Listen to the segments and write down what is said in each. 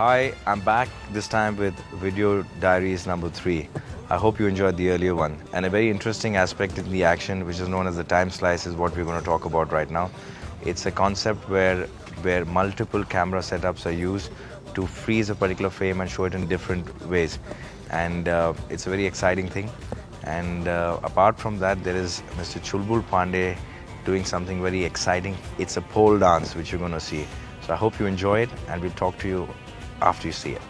Hi, I'm back this time with Video Diaries number three. I hope you enjoyed the earlier one. And a very interesting aspect in the action, which is known as the time slice, is what we're going to talk about right now. It's a concept where, where multiple camera setups are used to freeze a particular frame and show it in different ways. And uh, it's a very exciting thing. And uh, apart from that, there is Mr. Chulbul Pandey doing something very exciting. It's a pole dance, which you're going to see. So I hope you enjoy it, and we'll talk to you after you see it.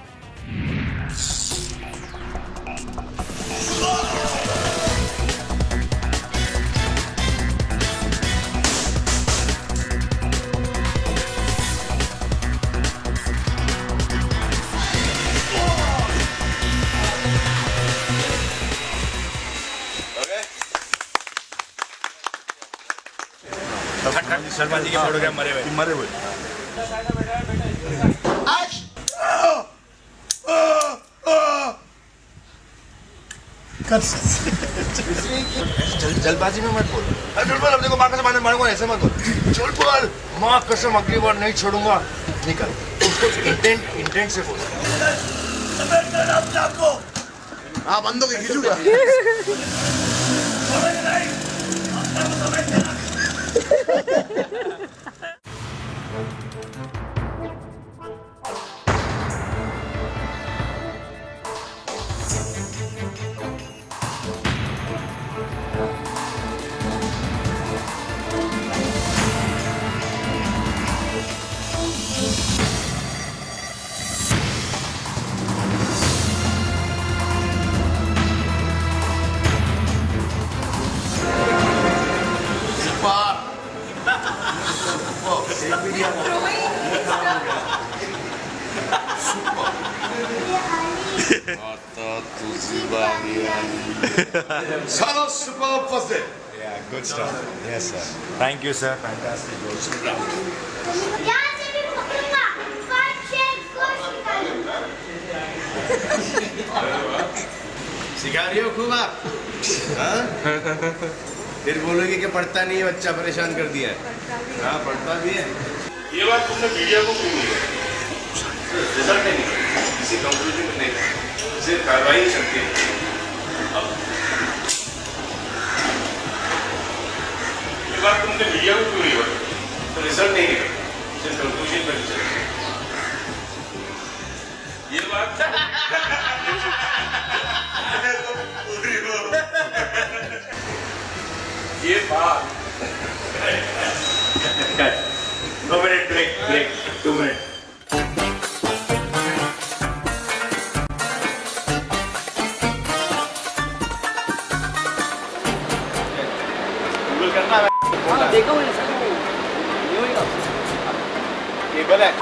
Salman जी के photograph मरे हुए मरे जल, जल्दबाजी में मत बोल। अरे चल बोल अपने को माँ कसम मारने मारूँगा ऐसे मत बोल। चल बोल। माँ कसम अगली बार नहीं छोड़ूँगा। निकल। उसको इंटेंट इंटेंट से बोल। हाँ बंदों के खींचूगा। Yeah, good stuff. Yes, sir. Thank you, sir. Fantastic. सिखा रही हो खूब आप हाँ? फिर बोलोगे कि पढ़ता नहीं है बच्चा परेशान कर दिया है हाँ पढ़ता भी है ये बात तुमने मीडिया को नहीं सकती। अब ये बात तुमने मीडिया को क्यों नहीं बताई तो रिज़ल्ट नहीं निकला सिर्फ़ कंक्लूजन पर चलती ये बात ये बात। दो minute break break two minute नहीं करना है। हाँ, देखो मैंने सब ये होएगा केबल है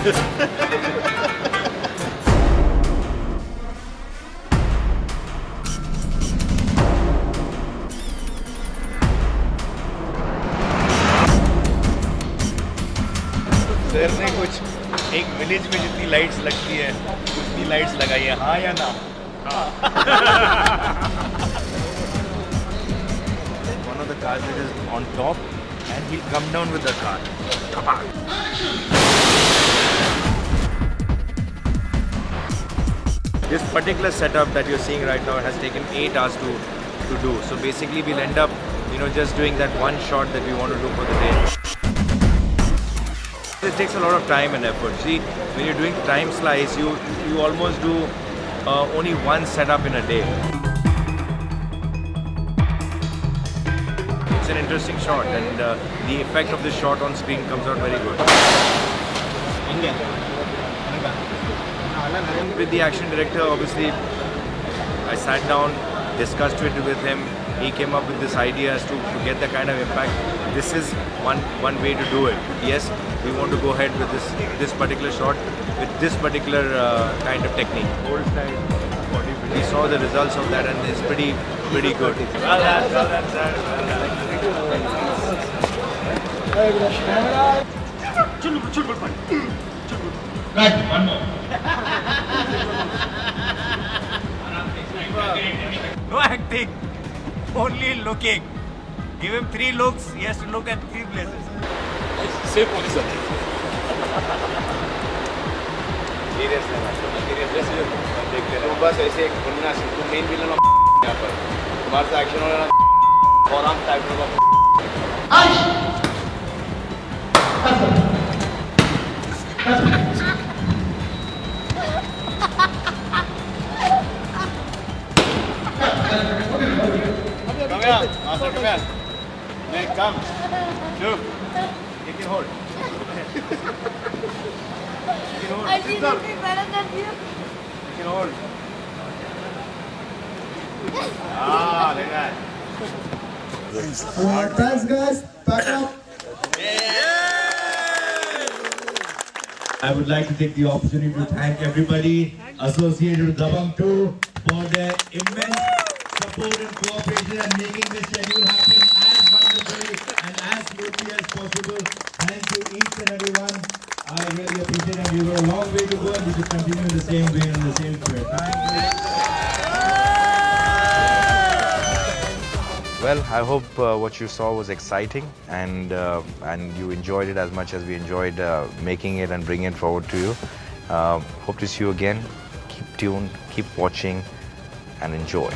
Ha ha ha ha! एक विलेज में जितनी लाइट्स लगती है उतनी लाइट्स लगाई है हाँ या ना one of the cars that is on top and he'll come down with the car. This particular setup that you're seeing right now has taken 8 hours to, to do. So basically we'll end up, you know, just doing that one shot that we want to do for the day. It takes a lot of time and effort. See, when you're doing time slice, you you almost do uh, only one setup in a day. It's an interesting shot, and uh, the effect of this shot on screen comes out very good. With the action director, obviously, I sat down, discussed it with him. He came up with this idea as to, to get the kind of impact. This is one one way to do it. Yes, we want to go ahead with this this particular shot with this particular uh, kind of technique. Old style. We saw the results of that, and it's pretty pretty good. Well done, well done, sir. Well done. No acting, only looking. Give him three looks, he has to look at three places. Say police are there. तुम बस ऐसे एक बनना तुम main villain यहाँ पर तुम्हारे से एक्शन होना और हम टाइप होगा Come here, master, come here. Nick, come. Look. You can hold. I did it better than you. You can hold. Ah, like that. Uh, thanks guys, back up. I would like to take the opportunity to thank everybody associated with Dabangg 2 for their immense support and cooperation and making this schedule happen as wonderfully and as smoothly as possible. Thank you each and every one. I really appreciate it. We've got a long way to go and we should continue in the same way and the same spirit. Thank you. Well, I hope uh, what you saw was exciting and uh, and you enjoyed it as much as we enjoyed uh, making it and bringing it forward to you. Uh, hope to see you again. Keep tuned, keep watching, and enjoy.